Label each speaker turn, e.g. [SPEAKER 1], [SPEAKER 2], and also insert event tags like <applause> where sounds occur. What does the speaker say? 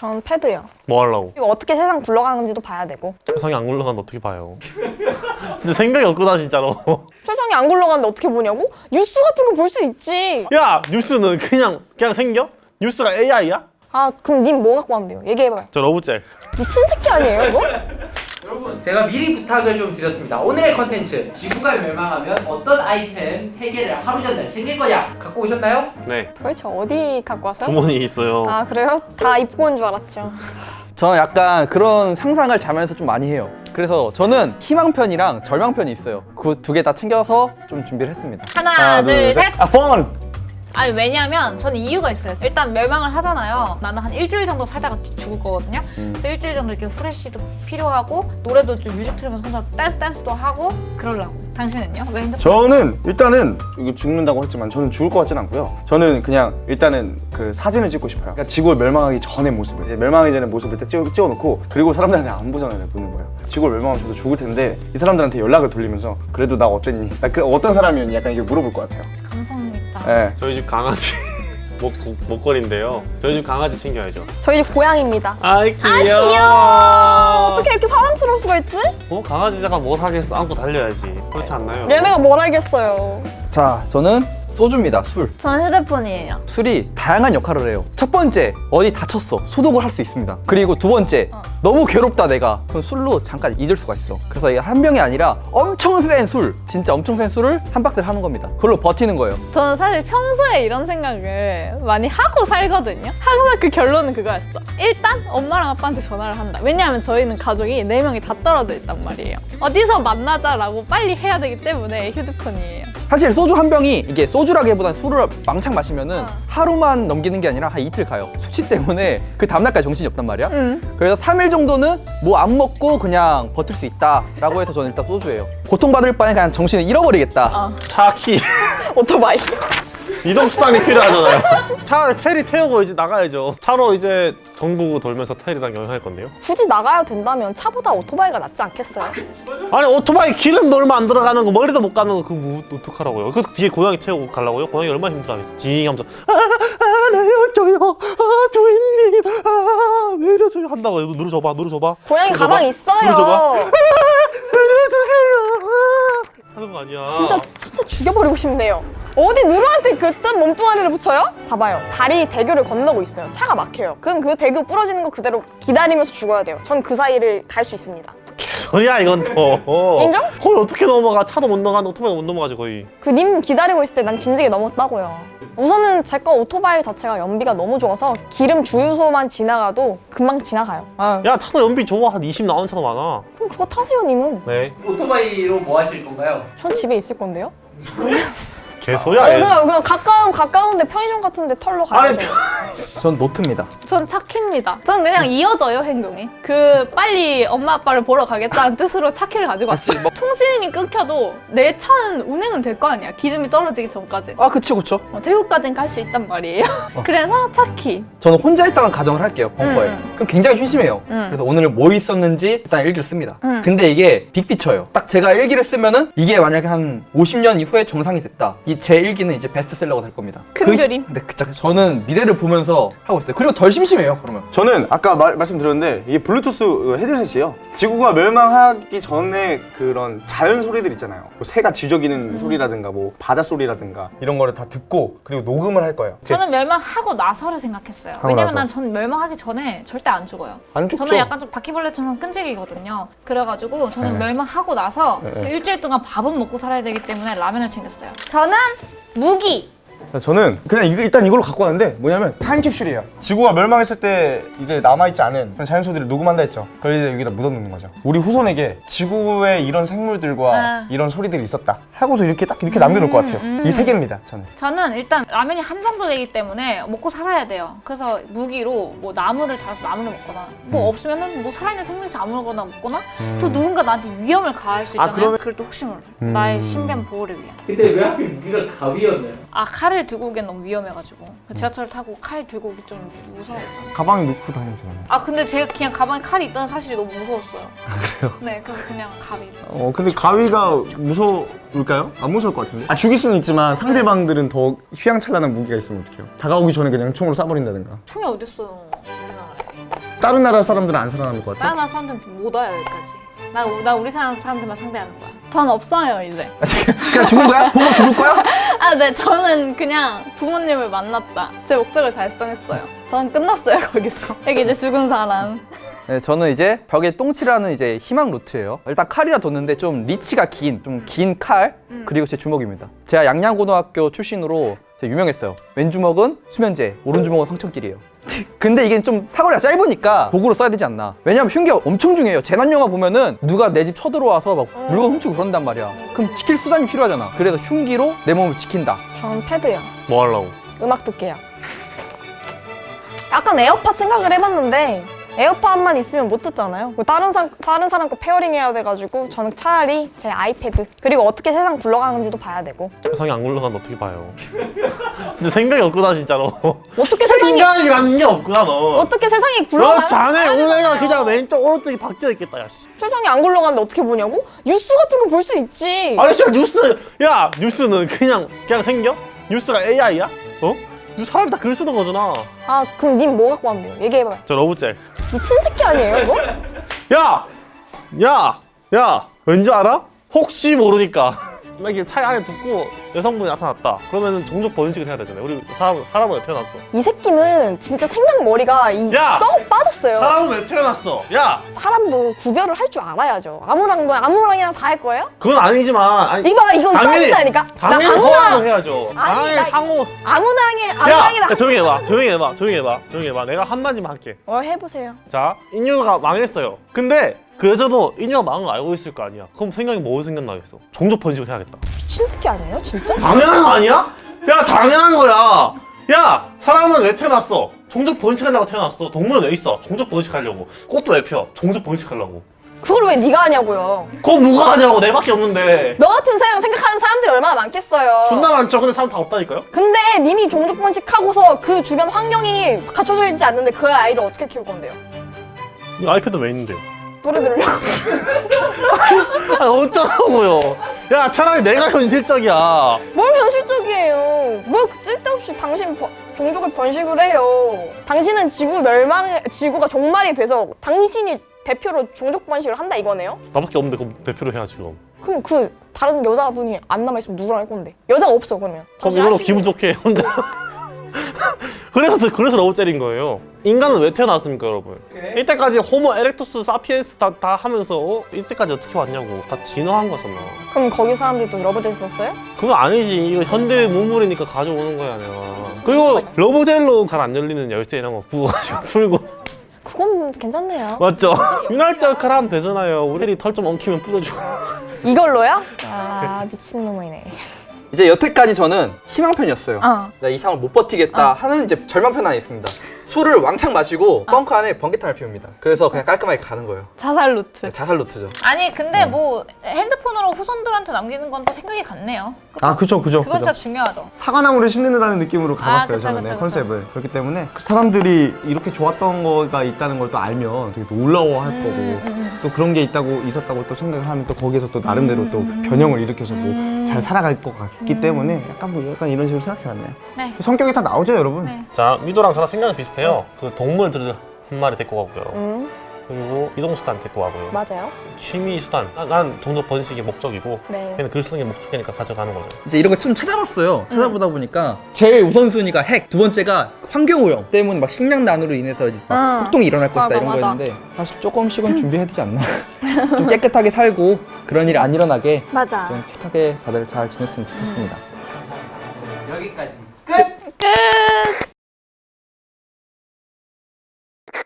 [SPEAKER 1] 전 패드요.
[SPEAKER 2] 뭐 하려고?
[SPEAKER 1] 이거 어떻게 세상 굴러가는지도 봐야 되고.
[SPEAKER 2] 세상이 안 굴러가는데 어떻게 봐요? <laughs> 진짜 생각이 없구나 진짜로
[SPEAKER 1] 세상이 안 굴러가는데 어떻게 보냐고? 뉴스 같은 거 볼 수 있지.
[SPEAKER 2] 야 뉴스는 그냥 그냥 생겨? 뉴스가 AI야?
[SPEAKER 1] 아 그럼 님 뭐 갖고 왔는데요? 얘기해봐요.
[SPEAKER 2] 저 love gel
[SPEAKER 1] 미친 새끼 아니에요 이거? <laughs>
[SPEAKER 3] 여러분 제가 미리 부탁을 좀 드렸습니다 오늘의 컨텐츠 지구가 멸망하면 어떤 아이템 3개를 하루 전날 챙길 거냐 갖고 오셨나요?
[SPEAKER 2] 네
[SPEAKER 1] 도대체 어디 갖고 왔어요?
[SPEAKER 2] 주머니에 있어요
[SPEAKER 1] 아 그래요? 다 입고 온 줄 알았죠.
[SPEAKER 4] 저는 약간 그런 상상을 자면서 좀 많이 해요 그래서 저는 희망편이랑 절망편이 있어요 그 두 개 다 챙겨서 좀 준비를 했습니다
[SPEAKER 5] 하나, 둘, 셋.
[SPEAKER 4] 아 펀!
[SPEAKER 5] 아니 왜냐면 저는 이유가 있어요. 일단 멸망을 하잖아요. 나는 한 일주일 정도 살다가 죽- 죽을 거거든요. 그래서 일주일 정도 이렇게 후레쉬도 필요하고 노래도 좀 뮤직 틀으면서 혼자 댄스 댄스도 하고 그러려고. 당신은요? 왜 핸드폰?
[SPEAKER 6] 저는 일단은 이게 죽는다고 했지만 저는 죽을 것 같진 않고요. 저는 그냥 일단은 그 사진을 찍고 싶어요. 그러니까 지구가 멸망하기 전의 모습을 이제 멸망하기 전의 모습을 딱 찍어, 찍어놓고 그리고 사람들한테 안 보잖아요. 보는 거예요. 지구가 멸망하면 저도 죽을 텐데 이 사람들한테 연락을 돌리면서 그래도 나 어땠니? 나 그 어떤 사람이었니? 약간 이게 물어볼 것 같아요.
[SPEAKER 5] 감성
[SPEAKER 6] 예.
[SPEAKER 2] 저희 집 강아지 <laughs> 목, 목걸이인데요 저희 집 강아지 챙겨야죠
[SPEAKER 1] 저희 집 고양입니다.
[SPEAKER 2] 아이 귀여워
[SPEAKER 1] 어떻게 이렇게 사람스러울 수가 있지?
[SPEAKER 2] 어? 강아지가 뭘 하겠어 안고 달려야지 그렇지 않나요?
[SPEAKER 1] 얘네가 뭘 알겠어요.
[SPEAKER 4] 자 저는 소주입니다 술
[SPEAKER 5] 저는 휴대폰이에요.
[SPEAKER 4] 술이 다양한 역할을 해요 첫 번째 어디 다쳤어 소독을 할 수 있습니다 그리고 두 번째 너무 괴롭다 내가 그럼 술로 잠깐 잊을 수가 있어 그래서 이게 한 병이 아니라 엄청 센 술 진짜 엄청 센 술을 한 박스를 하는 겁니다 그걸로 버티는 거예요
[SPEAKER 7] 저는 사실 평소에 이런 생각을 많이 하고 살거든요. 항상 그 결론은 그거였어. 일단 엄마랑 아빠한테 전화를 한다. 왜냐하면 저희는 가족이 네명이다 떨어져 있단 말이에요. 어디서 만나자라고 빨리 해야 되기 때문에 휴대폰이에요.
[SPEAKER 4] 사실 소주 한 병이 이게 소주라기보단 술을 망창 마시면은 하루만 넘기는 게 아니라 한 이틀 가요 숙취 때문에 <laughs> 그 다음날까지 정신이 없단 말이야
[SPEAKER 7] 응.
[SPEAKER 4] 그래서 3일 정도는 뭐 안 먹고 그냥 버틸 수 있다라고 해서 저는 일단 소주예요 고통받을 바에 그냥 정신을 잃어버리겠다
[SPEAKER 7] 어.
[SPEAKER 2] 차키
[SPEAKER 1] 오토바이.
[SPEAKER 2] 이동 수단이 필요하잖아요. <laughs> 차라리 테리 태우고 이제 나가야죠. 차로 이제 전국 돌면서 테리랑 여행할 건데요.
[SPEAKER 1] 굳이 나가야 된다면 차보다 오토바이가 낫지 않겠어요?
[SPEAKER 2] 아 니 오토바이 기름도 얼마 안 들어가는 거 머리도 못 가는 거 그거 뭐 어떡하라고요? 그 뒤에 고양이 태우고 가려고요? 고양이 얼마나 힘들어하겠어. 딩 하면서 아 내려줘요? 아 주인님 아 내려줘요 한다고 이거 누르 줘봐 누르 줘봐.
[SPEAKER 1] 고양이
[SPEAKER 2] 누르줘봐.
[SPEAKER 1] 가방 있어요.
[SPEAKER 2] 누르 줘봐. 내려주세요 <laughs> 아, 하는 거 아니야
[SPEAKER 1] 진짜 진짜 죽여버리고 싶네요. 어디 누르한테 그딴 몸뚱아리를 붙여요? 봐봐요. 다리 대교를 건너고 있어요. 차가 막혀요. 그럼 그 대교 부러지는 거 그대로 기다리면서 죽어야 돼요. 전 그 사이를 갈 수 있습니다.
[SPEAKER 2] 소리야 이건 또
[SPEAKER 1] 인정?
[SPEAKER 2] 거의 어떻게 넘어가 차도 못 넘어가는데 오토바이 못 넘어가지 거의
[SPEAKER 1] 그 님 기다리고 있을 때 난 진지하게 넘었다고요. 우선은 제 거 오토바이 자체가 연비가 너무 좋아서 기름 주유소만 지나가도 금방 지나가요. 아유.
[SPEAKER 2] 야 차도 연비 좋아 한 20 나오는 차도 많아
[SPEAKER 1] 그럼 그거 타세요, 님은.
[SPEAKER 2] 네
[SPEAKER 3] 오토바이로 뭐 하실 건가요?
[SPEAKER 1] 전 집에 있을 건데요. <laughs>
[SPEAKER 2] 개소리야
[SPEAKER 1] 어,
[SPEAKER 2] 얘
[SPEAKER 1] 그냥, 그냥 가까운 가까운데 편의점 같은데 털로
[SPEAKER 2] 아니,
[SPEAKER 1] 가야죠. <laughs>
[SPEAKER 4] 전 노트입니다
[SPEAKER 7] 전 착해입니다. 전 그냥 이어져요 행동이. 그 빨리 엄마 아빠를 보러 가겠다는 뜻으로 차키를 가지고 왔어요. 통신이 끊겨도 내 차는 운행은 될 거 아니야. 기름이 떨어지기 전까지.
[SPEAKER 4] 아 그치 그쵸
[SPEAKER 7] 어, 태국까지는 갈 수 있단 말이에요. <laughs> 그래서 차키.
[SPEAKER 4] 저는 혼자 있다는 가정을 할게요 벙커에
[SPEAKER 7] 음.
[SPEAKER 4] 그럼 굉장히 심심해요
[SPEAKER 7] 음.
[SPEAKER 4] 그래서 오늘 뭐 있었는지 일단 일기를 씁니다
[SPEAKER 7] 음.
[SPEAKER 4] 근데 이게 빅피처예요 딱 제가 일기를 쓰면은 이게 만약에 한 50년 이후에 정상이 됐다 이제 일기는 이제 베스트셀러가 될 겁니다
[SPEAKER 7] 큰
[SPEAKER 4] 그-
[SPEAKER 7] 그림.
[SPEAKER 4] 근데 그, 저는 미래를 보면서 하고 있어요 그리고 덜 심심해요 그러면
[SPEAKER 6] 저는 아까 말, 말씀드렸는데 이게 블루투스 헤드셋이에요. 지구가 멸망하기 전에 그런 자연 소리들 있잖아요. 뭐 새가 지저귀는 소리라든가 뭐 바다 소리라든가 이런 거를 다 듣고 그리고 녹음을 할 거예요.
[SPEAKER 5] 저는 멸망하고 나서를 생각했어요. 왜냐면
[SPEAKER 6] 나서.
[SPEAKER 5] 난전 멸망하기 전에 절대 안 죽어요.
[SPEAKER 6] 안 죽죠?
[SPEAKER 5] 저는 약간 좀 바퀴벌레처럼 끈질기거든요. 그래가지고 저는
[SPEAKER 6] 네.
[SPEAKER 5] 멸망하고 나서
[SPEAKER 6] 네, 네.
[SPEAKER 5] 일주일 동안 밥은 먹고 살아야 되기 때문에 라면을 챙겼어요. 저는 무기.
[SPEAKER 6] 저는 그냥 이거 일단 이걸로 갖고 왔는데 뭐냐면 타임캡슐이에요. 지구가 멸망했을 때 이제 남아있지 않은 그런 자연 소리를 녹음한다 했죠. 그걸 이제 여기다 묻어놓는 거죠. 우리 후손에게 지구에 이런 생물들과
[SPEAKER 5] 아.
[SPEAKER 6] 이런 소리들이 있었다. 하고서 이렇게 딱 이렇게 남겨놓을 것 같아요.
[SPEAKER 5] 음.
[SPEAKER 6] 이세 개입니다. 저는.
[SPEAKER 5] 저는 일단 라면이 한정도 되기 때문에 먹고 살아야 돼요. 그래서 무기로 뭐 나무를 자라서 나무를 먹거나 뭐 없으면은 뭐 살아있는 생명체 아무거나 먹거나 또 누군가 나한테 위험을 가할 수 있잖아요.
[SPEAKER 6] 그러면-
[SPEAKER 5] 그걸 또 혹시 몰라.
[SPEAKER 6] 음.
[SPEAKER 5] 나의 신변 보호를 위한.
[SPEAKER 3] 근데 왜 하필 무기가 가위였나요?
[SPEAKER 5] 아 칼을 들고 오기엔 너무 위험해가지고 그 지하철 타고 칼 들고 오기 좀 무서웠죠.
[SPEAKER 6] 가방에 넣고 다니면 되잖아요.
[SPEAKER 5] 아 근데 제가 그냥 가방에 칼이 있다는 사실이 너무 무서웠어요. 그래요? 네 그래서 그냥 가위.
[SPEAKER 6] 어 근데 가위가 무서울까요? 안 무서울 것 같은데. 아 죽일 수는 있지만 상대방들은 더 휘황찬란한 무기가 있으면 어떡해요? 다가오기 전에 그냥 총으로 쏴버린다든가.
[SPEAKER 5] 총이 어딨어요 우리나라에.
[SPEAKER 6] 다른 나라 사람들은 안 살아남을 것 같아?
[SPEAKER 5] 다른 나라 사람들 못 와요 여기까지. 나, 나 우리 사람 사람들만 상대하는 거야.
[SPEAKER 7] 전 없어요 이제.
[SPEAKER 4] 아, 그냥 죽은 거야? 보고 죽을 거야? <laughs>
[SPEAKER 7] 아, 네, 저는 그냥 부모님을 만났다. 제 목적을 달성했어요. 저는 끝났어요 거기서. 여기 이제 죽은 사람.
[SPEAKER 4] 네, 저는 이제 벽에 똥칠하는 이제 희망 루트예요. 일단 칼이라 뒀는데 좀 리치가 긴, 좀 긴 칼, 그리고 제 주먹입니다. 제가 양양고등학교 출신으로 유명했어요. 왼 주먹은 수면제, 오른 주먹은 황천길이에요. 근데 이게 좀 사거리가 짧으니까 도구로 써야 되지 않나. 왜냐면 흉기가 엄청 중요해요. 재난 영화 보면은 누가 내 집 쳐들어와서 막 물건 훔치고 그런단 말이야. 그럼 지킬 수단이 필요하잖아. 그래서 흉기로 내 몸을 지킨다.
[SPEAKER 1] 전 패드요.
[SPEAKER 2] 뭐 하려고?
[SPEAKER 1] 음악 듣게요. 약간 에어팟 생각을 해봤는데 에어팟 만 있으면 못 듣잖아요. 그 다른 사람 다른 사람 거 pairing 해야 돼가지고 저는 차라리 제 아이패드 그리고 어떻게 세상 굴러가는지도 봐야 되고
[SPEAKER 2] 세상이 안 굴러가는데 어떻게 봐요? <laughs> 진짜 생각이 없구나 진짜로.
[SPEAKER 1] 어떻게 세상이
[SPEAKER 2] 생각이라는 게 없구나 너.
[SPEAKER 1] 어떻게 세상이
[SPEAKER 2] 너
[SPEAKER 1] 굴러가는
[SPEAKER 2] 자네 너 뇌가 그냥 왼쪽 오른쪽이 바뀌어 있겠다 야 씨.
[SPEAKER 1] 세상이 안 굴러가는데 어떻게 보냐고? 뉴스 같은 거 볼 수 있지.
[SPEAKER 2] 아니 진짜 뉴스 야 뉴스는 그냥 그냥 생겨? 뉴스가 AI야? 어? 뉴스 사람 다 글 쓰는 거잖아.
[SPEAKER 1] 아 그럼 님 뭐 갖고 왔는데요? 얘기해봐요.
[SPEAKER 2] 저 love gel.
[SPEAKER 1] 미친 새끼 아니에요 이거? <laughs>
[SPEAKER 2] 야! 야! 야! 왠지 알아? 혹시 모르니까 막 이렇게 차에 안에 두고 여성분이 나타났다 그러면 종족 번식을 해야 되잖아요 우리 사람, 사람은 왜 태어났어?
[SPEAKER 1] 이 새끼는 진짜 생각 머리가 이
[SPEAKER 2] 야!
[SPEAKER 1] 썩 빠졌어요.
[SPEAKER 2] 사람은 왜 태어났어? 야!
[SPEAKER 1] 사람도 구별을 할 줄 알아야죠. 아무랑도 아무랑이랑 다 할 거예요?
[SPEAKER 2] 그건 아니지만 아니,
[SPEAKER 1] 이봐 이거 따진다니까.
[SPEAKER 2] 당연히
[SPEAKER 1] 아무랑
[SPEAKER 2] 해야죠
[SPEAKER 1] 아니, 나-
[SPEAKER 2] 상호
[SPEAKER 1] 아무랑이
[SPEAKER 2] 야!
[SPEAKER 1] 아무랑이랑
[SPEAKER 2] 야, 조용히 해봐 조용히 해봐 조용히 해봐 조용히 해봐 내가 한마디만 할게
[SPEAKER 1] 어 해보세요.
[SPEAKER 2] 자 인류가 망했어요 근데 그 여자도 망한 거 알고 있을 거 아니야 그럼 생각이 뭐 생각나겠어? 종족 번식을 해야겠다
[SPEAKER 1] 미친 새끼 아니에요 진짜?
[SPEAKER 2] 당연한 거 아니야? 야 당연한 거야 야 사람은 왜 태어났어? 종족 번식하려고 태어났어 동물은 왜 있어? 종족 번식하려고 꽃도 왜 펴? 종족 번식하려고
[SPEAKER 1] 그걸 왜 네가 하냐고요.
[SPEAKER 2] 그거 누가 하냐고 내밖에 없는데
[SPEAKER 1] 너 같은 사람 생각하는 사람들이 얼마나 많겠어요.
[SPEAKER 2] 존나 많죠 근데 사람 다 없다니까요?
[SPEAKER 1] 근데 님이 종족 번식하고서 그 주변 환경이 갖춰져 있지 않는데 그 아이를 어떻게 키울 건데요?
[SPEAKER 2] 이 아이패드 왜 있는데요?
[SPEAKER 1] 노래 들으려고. <laughs>
[SPEAKER 2] 아니 어쩌라고요 야 차라리 내가 현실적이야
[SPEAKER 1] 뭘 현실적이에요. 뭘 쓸데없이 당신 버- 종족을 번식을 해요. 당신은 지구 멸망, 지구가 종말이 돼서 당신이 대표로 종족 번식을 한다 이거네요?
[SPEAKER 2] 나밖에 없는데 그럼 대표로 해야지 그럼
[SPEAKER 1] 그럼 그 다른 여자분이 안 남아있으면 누구랑 할 건데? 여자가 없어 그러면.
[SPEAKER 2] 그럼 이걸로 기분 좋게 혼자 <laughs> <laughs> 그래서 그래서 love gel인 거예요 인간은 왜 태어났습니까 여러분 이때까지 호모 에렉투스 사피엔스 다, 다 하면서 어? 이때까지 어떻게 왔냐고 다 진화한 거잖아
[SPEAKER 1] 그럼 거기 사람들이 또 love gel 썼어요?
[SPEAKER 2] 그거 아니지 이거 현대 문물이니까 가져오는 거야 내가 그리고 love gel로 잘 안 열리는 열쇠 이런 거 구워가지고 풀고
[SPEAKER 1] 그건 괜찮네요.
[SPEAKER 2] 맞죠? 윤활제 역할 하면 되잖아요 우리 털 좀 엉키면 뿌려주고
[SPEAKER 1] 이걸로요? <laughs> 아 미친놈이네.
[SPEAKER 4] 이제 여태까지 저는 희망편이었어요.
[SPEAKER 7] 어.
[SPEAKER 4] 나 이상을 못 버티겠다 하는 이제 절망편 안에 있습니다. 술을 왕창 마시고 벙커 안에 번개탄을 피웁니다. 그래서 그냥 깔끔하게 가는 거예요.
[SPEAKER 7] 자살 루트.
[SPEAKER 4] 자살 루트죠.
[SPEAKER 5] 아니 근데 뭐 핸드폰으로 후손들한테 남기는 건 또 생각이 같네요. 그쵸?
[SPEAKER 6] 아 그죠 그죠
[SPEAKER 5] 그건
[SPEAKER 6] 그죠
[SPEAKER 5] 진짜 중요하죠.
[SPEAKER 6] 사과나무를 심는다는 느낌으로 가봤어요
[SPEAKER 5] 그쵸,
[SPEAKER 6] 저는
[SPEAKER 5] 그쵸,
[SPEAKER 6] 네,
[SPEAKER 5] 그쵸.
[SPEAKER 6] 컨셉을 그렇기 때문에 그 사람들이 이렇게 좋았던 거가 있다는 걸 또 알면 되게 놀라워할 거고
[SPEAKER 5] 음,
[SPEAKER 6] 또 그런 게 있다고 있었다고 또 생각을 하면 또 거기에서 또 나름대로 또 변형을 일으켜서 뭐잘 살아갈 것 같기 때문에 약간 뭐 약간 이런 식으로 생각해봤네요
[SPEAKER 5] 네.
[SPEAKER 6] 성격이 다 나오죠 여러분
[SPEAKER 5] 네.
[SPEAKER 2] 자 미도랑 저랑 생각이 비슷해 요 그 동물들을 한 마리 데리고 가고요
[SPEAKER 1] 음
[SPEAKER 2] 그리고 이동수단 데리고 가고요
[SPEAKER 1] 맞아요.
[SPEAKER 2] 취미 수단 난, 난 종족 번식이 목적이고
[SPEAKER 1] 네.
[SPEAKER 2] 걔는 글 쓰는 게 목적이니까 가져가는 거죠
[SPEAKER 4] 이제 이런 거좀 찾아봤어요. 찾아보다 보니까 제일 우선순위가 핵, 두 번째가 환경오염 때문에 막 식량 난으로 인해서 이제 막
[SPEAKER 7] 응.
[SPEAKER 4] 폭동이 일어날 것이다
[SPEAKER 7] 맞아,
[SPEAKER 4] 이런
[SPEAKER 7] 맞아.
[SPEAKER 4] 거였는데 사실 조금씩은 준비해야 되지 않나. <laughs> 좀 깨끗하게 살고 그런 일이 안 일어나게
[SPEAKER 7] 맞아.
[SPEAKER 4] 좀 착하게 다들 잘 지냈으면 좋겠습니다.
[SPEAKER 3] 여기까지